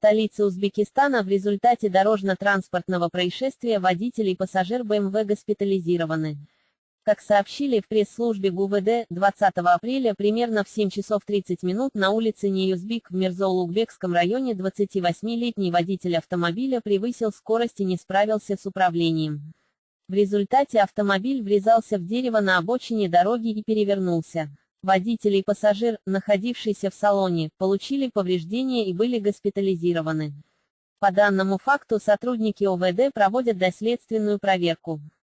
столице Узбекистана в результате дорожно-транспортного происшествия водитель и пассажир БМВ госпитализированы. Как сообщили в пресс-службе ГУВД, 20 апреля примерно в 7 часов 30 минут на улице Неюзбик в Мирзоулугбекском районе 28-летний водитель автомобиля превысил скорость и не справился с управлением. В результате автомобиль врезался в дерево на обочине дороги и перевернулся. Водитель и пассажир, находившиеся в салоне, получили повреждения и были госпитализированы. По данному факту сотрудники ОВД проводят доследственную проверку.